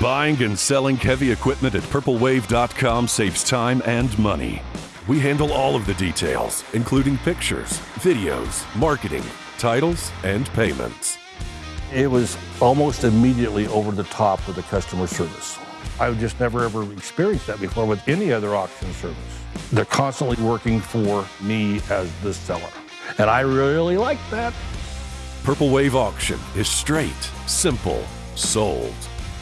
Buying and selling heavy equipment at purplewave.com saves time and money. We handle all of the details, including pictures, videos, marketing, titles, and payments. It was almost immediately over the top with the customer service. I've just never ever experienced that before with any other auction service. They're constantly working for me as the seller. And I really like that. Purple Wave Auction is straight, simple, sold.